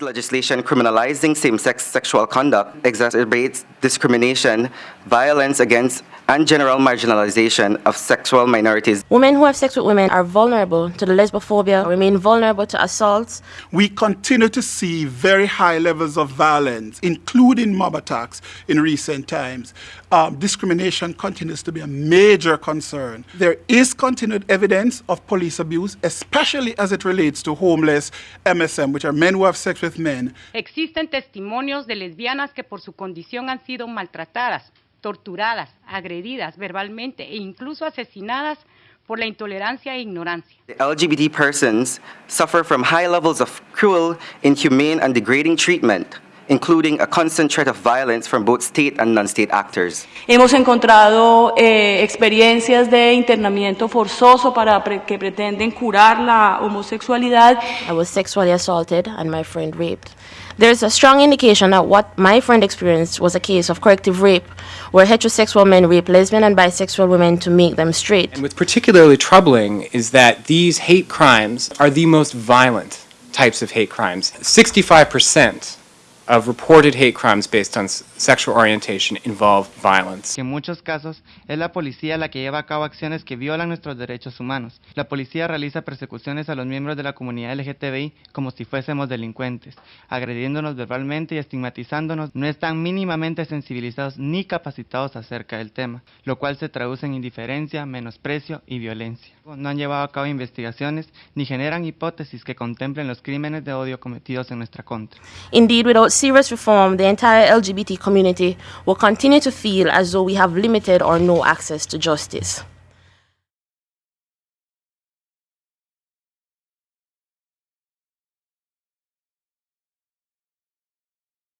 Legislation criminalizing same-sex sexual conduct exacerbates discrimination, violence against and general marginalization of sexual minorities. Women who have sex with women are vulnerable to the lesbophobia, remain vulnerable to assaults. We continue to see very high levels of violence, including mob attacks in recent times. Um, discrimination continues to be a major concern. There is continued evidence of police abuse, especially as it relates to homeless MSM, which are men who have sex with men. Existen testimonios de lesbianas que por su condición han sido maltratadas torturadas, agredidas verbalmente e incluso asesinadas por la intolerancia e ignorancia. The LGBT persons suffer from high levels of cruel, inhumane, and degrading treatment, including a constant threat of violence from both state and non-state actors. Hemos encontrado eh, experiencias de internamiento forzoso para pre que pretenden curar la homosexualidad. I was sexually assaulted and my friend raped. There's a strong indication that what my friend experienced was a case of corrective rape, where heterosexual men rape lesbian and bisexual women to make them straight. And what's particularly troubling is that these hate crimes are the most violent types of hate crimes. 65% of reported hate crimes based on sexual orientation involve violence. En muchos casos es la policía la que lleva a cabo acciones que violan nuestros derechos humanos. La policía realiza persecuciones a los miembros de la comunidad LGTBI como si fuésemos delincuentes, agrediéndonos verbalmente y estigmatizándonos. No están mínimamente sensibilizados ni capacitados acerca del tema, lo cual se traduce en indiferencia, menosprecio y violencia. No han llevado a cabo investigaciones ni generan hipótesis que contemplen los crímenes de odio cometidos en nuestra contra. Indeed, without serious reform, the entire LGBT community will continue to feel as though we have limited or no access to justice.